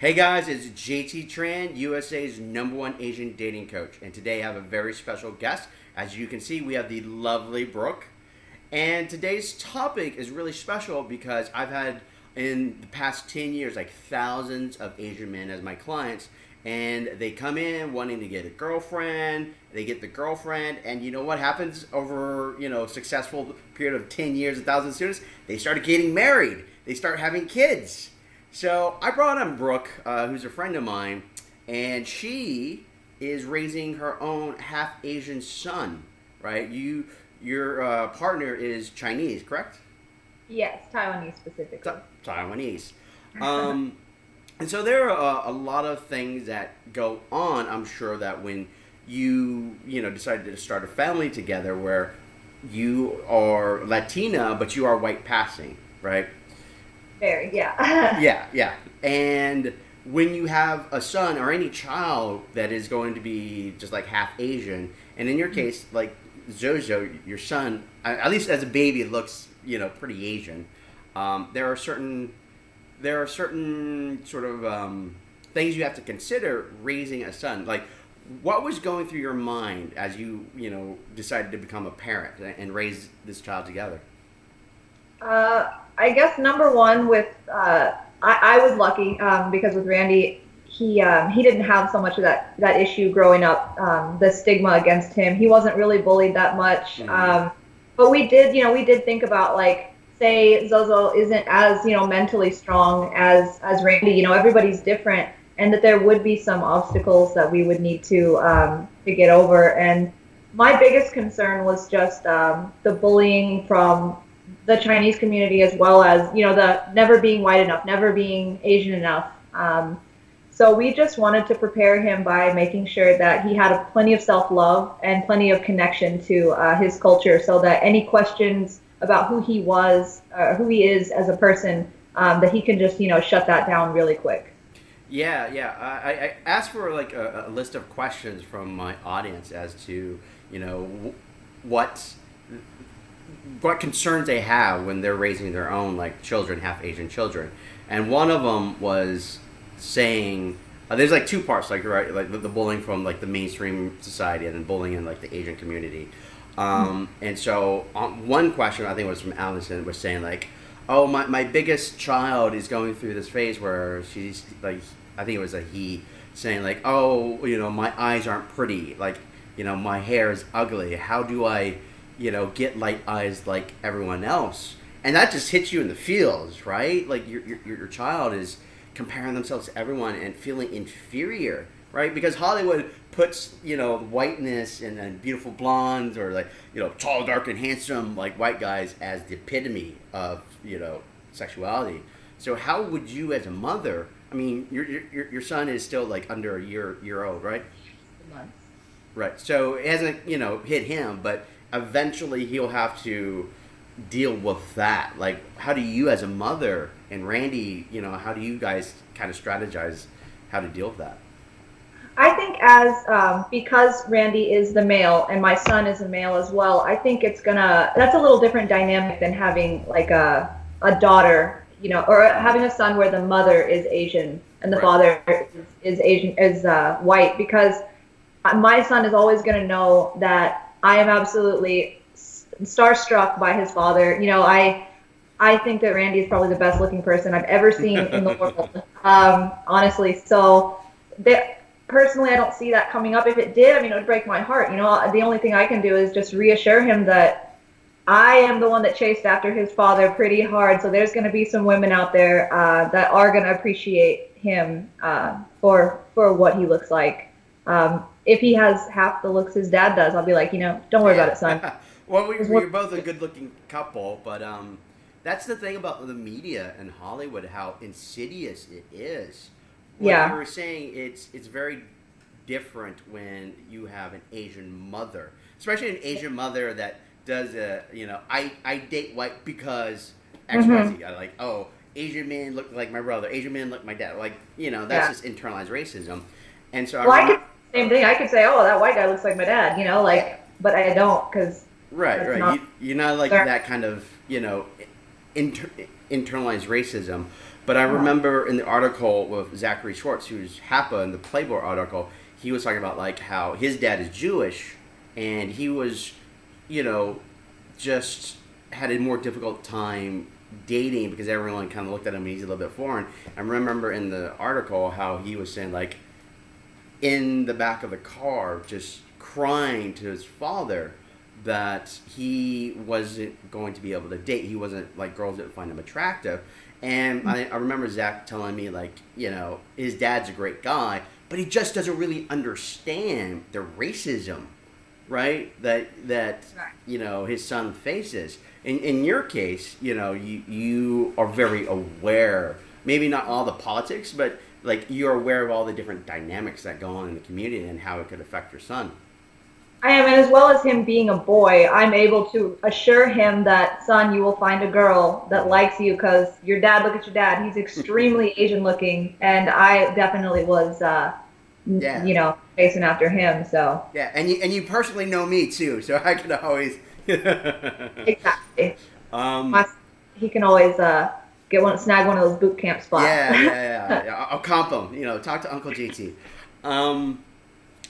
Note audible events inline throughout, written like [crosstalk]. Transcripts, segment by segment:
Hey guys, it's JT Tran, USA's number one Asian dating coach. And today I have a very special guest. As you can see, we have the lovely Brooke. And today's topic is really special because I've had in the past 10 years like thousands of Asian men as my clients. And they come in wanting to get a girlfriend, they get the girlfriend, and you know what happens over, you know, successful period of 10 years, a thousand students? They start getting married. They start having kids so I brought on Brooke, uh, who's a friend of mine, and she is raising her own half Asian son. Right? You, your uh, partner is Chinese, correct? Yes, Taiwanese specifically. Ta- Taiwanese. Um, [laughs] and so there are a, a lot of things that go on. I'm sure that when you you know decided to start a family together, where you are Latina but you are white passing, right? Very, yeah. [laughs] yeah, yeah. And when you have a son or any child that is going to be just like half Asian, and in your case, like Jojo, your son, at least as a baby, looks you know pretty Asian. Um, there are certain there are certain sort of um, things you have to consider raising a son. Like, what was going through your mind as you you know decided to become a parent and raise this child together? Uh, I guess number one with uh, I, I was lucky um, because with Randy he um, he didn't have so much of that that issue growing up um, the stigma against him he wasn't really bullied that much mm-hmm. um, but we did you know we did think about like say Zozo isn't as you know mentally strong as as Randy you know everybody's different and that there would be some obstacles that we would need to um, to get over and my biggest concern was just um, the bullying from the Chinese community as well as you know the never being white enough, never being Asian enough. Um, so we just wanted to prepare him by making sure that he had a, plenty of self-love and plenty of connection to uh, his culture, so that any questions about who he was, uh, who he is as a person, um, that he can just you know shut that down really quick. Yeah, yeah. I, I asked for like a, a list of questions from my audience as to you know what what concerns they have when they're raising their own like children, half Asian children, and one of them was saying uh, there's like two parts, like right, like the, the, bullying from like the mainstream society and then bullying in like the Asian community. Um, mm-hmm. And so um, one question I think was from Allison was saying like, oh my, my biggest child is going through this phase where she's like I think it was a he saying like oh you know my eyes aren't pretty like you know my hair is ugly how do I you know, get light eyes like everyone else. And that just hits you in the feels, right? Like your, your, your child is comparing themselves to everyone and feeling inferior, right? Because Hollywood puts, you know, whiteness and, and beautiful blondes or like, you know, tall, dark, and handsome, like white guys as the epitome of, you know, sexuality. So how would you as a mother, I mean, your, your, your son is still like under a year, year old, right? Months. Right. So it hasn't, you know, hit him, but eventually he'll have to deal with that. Like, how do you, as a mother, and Randy, you know, how do you guys kind of strategize how to deal with that? I think as um, because Randy is the male and my son is a male as well, I think it's gonna that's a little different dynamic than having like a a daughter, you know, or having a son where the mother is Asian and the right. father is, is Asian is uh, white because my son is always gonna know that I am absolutely starstruck by his father. You know, I I think that Randy is probably the best looking person I've ever seen in the world. [laughs] Um, honestly, so that personally, I don't see that coming up. If it did, I mean, it would break my heart. You know, the only thing I can do is just reassure him that I am the one that chased after his father pretty hard. So there's going to be some women out there uh, that are going to appreciate him uh, for for what he looks like. Um, if he has half the looks his dad does, I'll be like, you know, don't worry about it, son. [laughs] well, we, we're both a good-looking couple, but um, that's the thing about the media and Hollywood, how insidious it is. What yeah. you were saying, it's it's very different when you have an Asian mother, especially an Asian mother that does a, you know, I, I date white because X, mm-hmm. I like, oh, Asian men look like my brother, Asian men look like my dad. Like, you know, that's yeah. just internalized racism. And so well, I, I could same thing. I could say, oh, that white guy looks like my dad, you know, like, but I don't because. Right, right. Not, you, are not like that kind of, you know, inter, internalized racism. But I remember in the article with Zachary Schwartz, who's Hapa in the Playboy article, he was talking about like how his dad is Jewish, and he was, you know, just had a more difficult time dating because everyone kind of looked at him and he's a little bit foreign. I remember in the article how he was saying like in the back of the car just crying to his father that he wasn't going to be able to date. He wasn't like girls didn't find him attractive. And I, I remember Zach telling me like, you know, his dad's a great guy, but he just doesn't really understand the racism, right? That that you know his son faces. In in your case, you know, you you are very aware. Maybe not all the politics, but like you're aware of all the different dynamics that go on in the community and how it could affect your son. I am, and as well as him being a boy, I'm able to assure him that, son, you will find a girl that likes you because your dad. Look at your dad; he's extremely [laughs] Asian looking, and I definitely was, uh, Yeah. you know, chasing after him. So Yeah, and you and you personally know me too, so I can always. [laughs] exactly, um, My- he can always uh, get one, snag one of those boot camp spots. Yeah, yeah, yeah, [laughs] yeah. I'll comp them. You know, talk to Uncle JT. Um,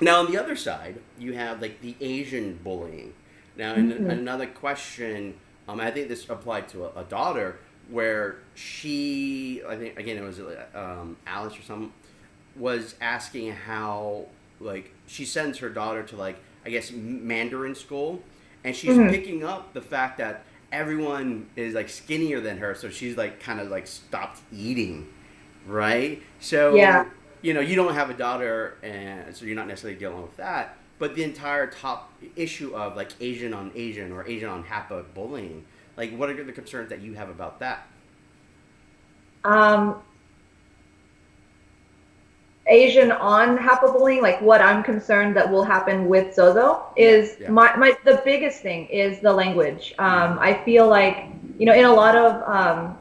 now on the other side, you have like the Asian bullying. Now, in Mhm. another question, um, I think this applied to a, a daughter where she, I think again it was um, Alice or some, was asking how like she sends her daughter to like I guess Mandarin school, and she's Mhm. picking up the fact that everyone is like skinnier than her, so she's like kind of like stopped eating, right? So Yeah. you know, you don't have a daughter, and so you're not necessarily dealing with that. But the entire top issue of like Asian on Asian or Asian on HAPA bullying, like what are the concerns that you have about that? Um, Asian on HAPA bullying, like what I'm concerned that will happen with Zozo is Yeah. my, my the biggest thing is the language. Um, I feel like you know in a lot of um,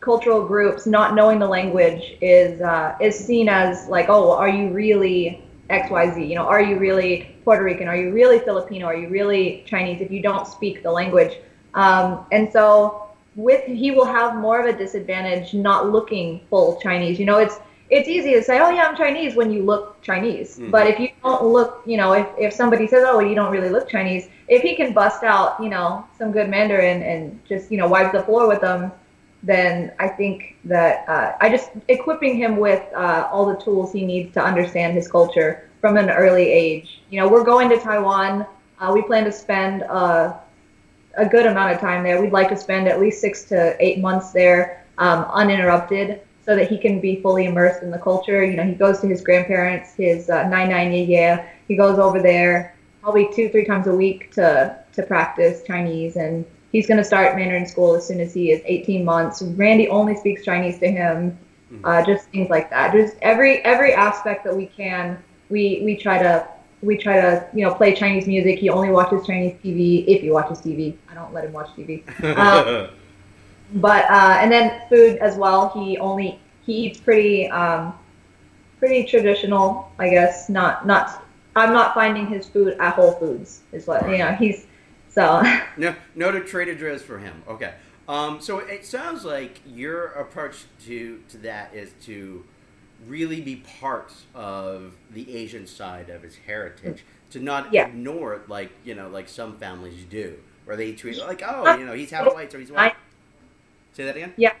cultural groups, not knowing the language is uh, is seen as like oh are you really X Y Z? You know are you really Puerto Rican? Are you really Filipino? Are you really Chinese? If you don't speak the language, um, and so with he will have more of a disadvantage not looking full Chinese. You know, it's it's easy to say, oh yeah, I'm Chinese when you look Chinese. Mhm. But if you don't look, you know, if, if somebody says, oh, you don't really look Chinese, if he can bust out, you know, some good Mandarin and just, you know, wipe the floor with them, then I think that uh, I just equipping him with uh, all the tools he needs to understand his culture from an early age. You know, we're going to Taiwan. Uh, we plan to spend uh, a good amount of time there. We'd like to spend at least six to eight months there, um, uninterrupted, so that he can be fully immersed in the culture. You know, he goes to his grandparents, his uh, nine nine yeah yeah. He goes over there probably two three times a week to to practice Chinese, and he's going to start Mandarin school as soon as he is 18 months. Randy only speaks Chinese to him. Uh, just things like that. Just every every aspect that we can, we we try to we try to you know play Chinese music. He only watches Chinese TV if he watches TV. I don't let him watch TV. Um, [laughs] but uh, and then food as well. He only he eats pretty um, pretty traditional, I guess. Not not. I'm not finding his food at Whole Foods. Is what you know. He's so. [laughs] no, no to Trader Joe's for him. Okay. Um, so it sounds like your approach to to that is to really be part of the Asian side of his heritage, to not Yeah. ignore it like you know, like some families do, where they treat like, oh, you know, he's half white, so he's white. Say that again. Yeah,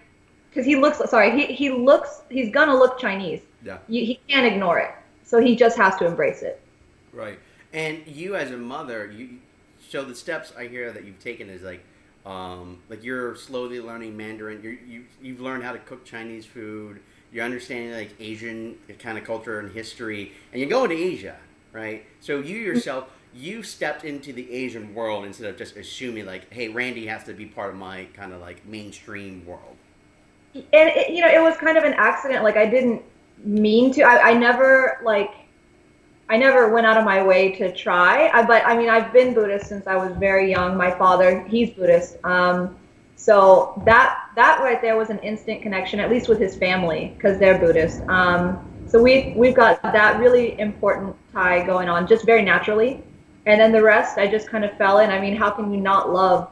because he looks sorry he, he looks he's gonna look chinese Yeah. you, he can't ignore it so he just has to embrace it Right. And you as a mother, you so the steps I hear that you've taken is like um, like you're slowly learning Mandarin. You're, you you've learned how to cook Chinese food. You're understanding like Asian kind of culture and history, and you're going to Asia, right? So you yourself, you stepped into the Asian world instead of just assuming like, hey, Randy has to be part of my kind of like mainstream world. and it, you know it was kind of an accident like i didn't mean to. I, I never like i never went out of my way to try. I, but i mean i've been buddhist since i was very young. My father he's buddhist. Um, so that that right there was an instant connection at least with his family because they're buddhist. Um, so we we've got that really important tie going on just very naturally and then the rest i just kind of fell in i mean how can you not love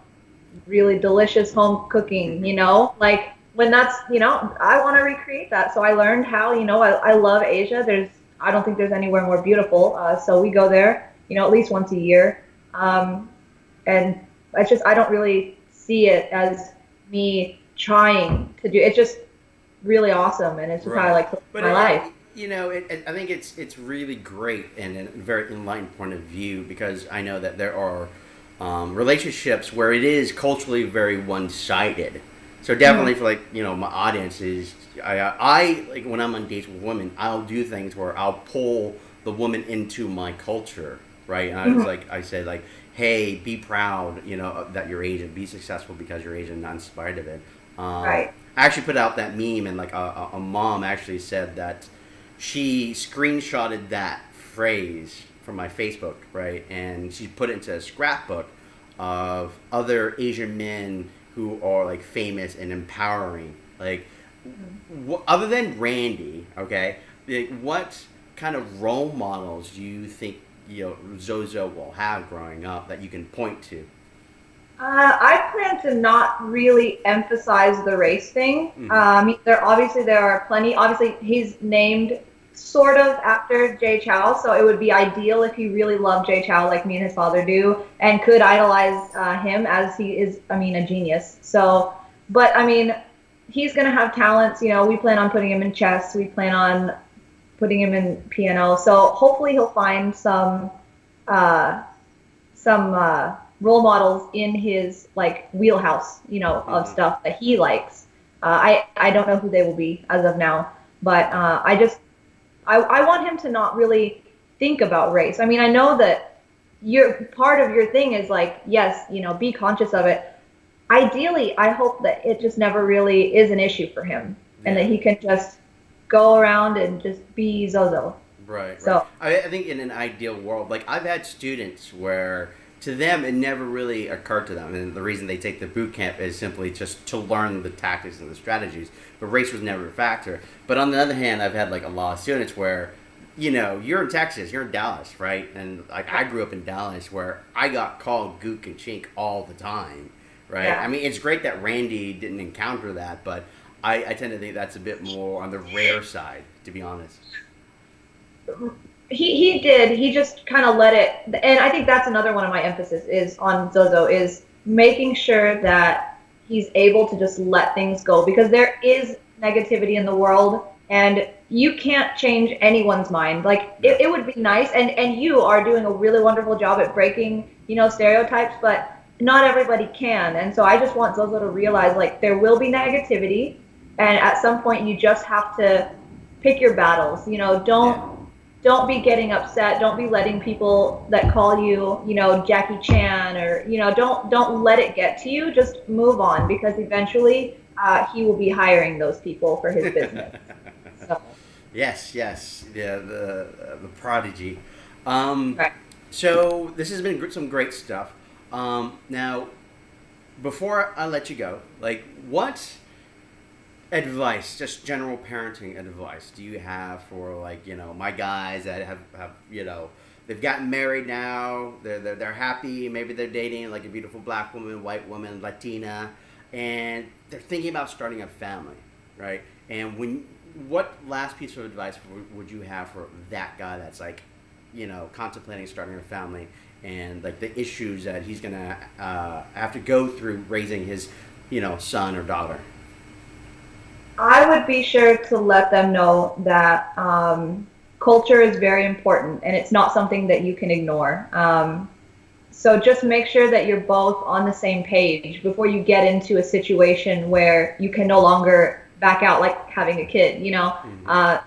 really delicious home cooking you know like when that's you know I want to recreate that. So I learned how you know I, I love Asia. There's I don't think there's anywhere more beautiful. Uh, so we go there you know at least once a year, um, and it's just I don't really see it as me trying to do. It's just really awesome, and it's just right. how I like but my it, life. You know, it, it, I think it's it's really great and a very enlightened point of view because I know that there are um, relationships where it is culturally very one sided so definitely mm-hmm. for like you know my audience is I, I like when I'm on dates with women, I'll do things where I'll pull the woman into my culture, right? And I was mm-hmm. like, I said like, hey, be proud, you know, that you're Asian, be successful because you're Asian, not in spite of it. Um, right. I actually put out that meme, and like a, a mom actually said that she screenshotted that phrase from my Facebook, right, and she put it into a scrapbook of other Asian men who are like famous and empowering. Like, mm-hmm. other than Randy, okay, like, what kind of role models do you think you know Zozo will have growing up that you can point to? Uh, I plan to not really emphasize the race thing. Mm-hmm. Um, there obviously there are plenty. Obviously, he's named sort of after Jay Chou, so it would be ideal if he really loved Jay Chou like me and his father do, and could idolize uh, him as he is. I mean, a genius. So, but I mean, he's gonna have talents. You know, we plan on putting him in chess. We plan on putting him in piano. So hopefully he'll find some uh, some uh, role models in his like wheelhouse. You know, of mm-hmm. stuff that he likes. Uh, I I don't know who they will be as of now, but uh, I just I, I want him to not really think about race. I mean, I know that your part of your thing is like, yes, you know, be conscious of it. Ideally, I hope that it just never really is an issue for him yeah. and that he can just go around and just be Zozo. Right. So right. I, I think in an ideal world, like I've had students where to them it never really occurred to them. And the reason they take the boot camp is simply just to learn the tactics and the strategies. But race was never a factor. But on the other hand i've had like a lot of students where you know you're in texas you're in dallas right? And like i grew up in dallas where i got called gook and chink all the time right? Yeah. i mean it's great that randy didn't encounter that but I, I tend to think that's a bit more on the rare side to be honest [laughs] he he did. He just kind of let it, and I think that's another one of my emphasis is on Zozo is making sure that he's able to just let things go because there is negativity in the world and you can't change anyone's mind like it, it would be nice and and you are doing a really wonderful job at breaking you know stereotypes but not everybody can and so i just want zozo to realize like there will be negativity and at some point you just have to pick your battles you know don't don't be getting upset. Don't be letting people that call you, you know, Jackie Chan or, you know, don't don't let it get to you. Just move on because eventually uh, he will be hiring those people for his business. [laughs] so. Yes, yes, yeah, the uh, the prodigy. Um, right. So this has been some great stuff. Um, now, before I let you go, like what advice, just general parenting advice, do you have for like you know my guys that have have you know they've gotten married now, they're they're, they're happy, maybe they're dating like a beautiful black woman, white woman, Latina, and they're thinking about starting a family, right? And when what last piece of advice would you have for that guy that's like, you know, contemplating starting a family and like the issues that he's gonna uh, have to go through raising his, you know, son or daughter? I would be sure to let them know that um, culture is very important and it's not something that you can ignore. Um, so just make sure that you're both on the same page before you get into a situation where you can no longer back out, like having a kid. You know, mm-hmm. uh,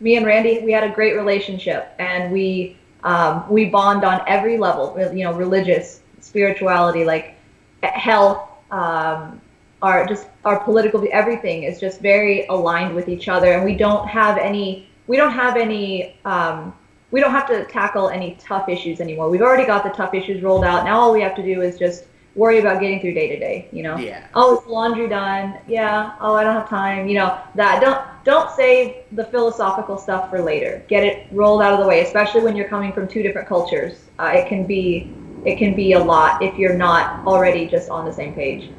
me and Randy, we had a great relationship and we um, we bond on every level. You know, religious, spirituality, like health. Um, our just our political everything is just very aligned with each other, and we don't have any we don't have any um, we don't have to tackle any tough issues anymore. We've already got the tough issues rolled out. Now all we have to do is just worry about getting through day to day. You know. Yeah. Oh, is laundry done? Yeah. Oh, I don't have time. You know that. Don't don't save the philosophical stuff for later. Get it rolled out of the way, especially when you're coming from two different cultures. Uh, it can be it can be a lot if you're not already just on the same page.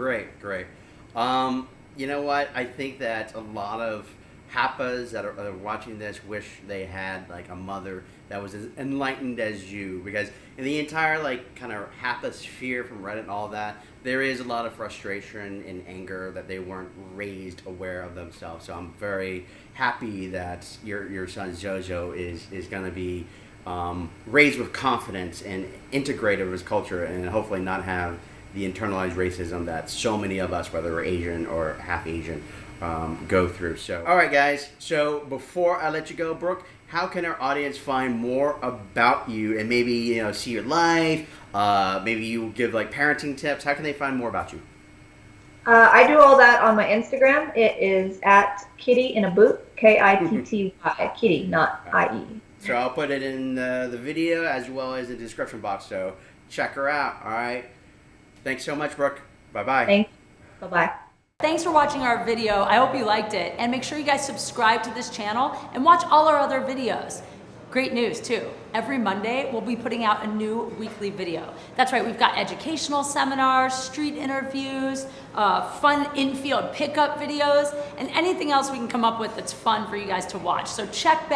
Great, great. Um, you know what? I think that a lot of Hapas that are, are watching this wish they had like a mother that was as enlightened as you because in the entire like kind of Hapa sphere from Reddit and all that, there is a lot of frustration and anger that they weren't raised aware of themselves. So I'm very happy that your your son Jojo is is going to be um, raised with confidence and integrated with his culture and hopefully not have the internalized racism that so many of us, whether we're Asian or half Asian, um, go through. So, all right, guys. So before I let you go, Brooke, how can our audience find more about you and maybe you know see your life? Uh, maybe you give like parenting tips. How can they find more about you? Uh, I do all that on my Instagram. It is at Kitty in a boot. K I T T Y. [laughs] Kitty, not I E. So I'll put it in the, the video as well as the description box. So check her out. All right. Thanks so much, Brooke. Bye bye. Thanks. Bye bye. Thanks for watching our video. I hope you liked it. And make sure you guys subscribe to this channel and watch all our other videos. Great news too. Every Monday, we'll be putting out a new weekly video. That's right, we've got educational seminars, street interviews, uh, fun infield pickup videos, and anything else we can come up with that's fun for you guys to watch. So check back.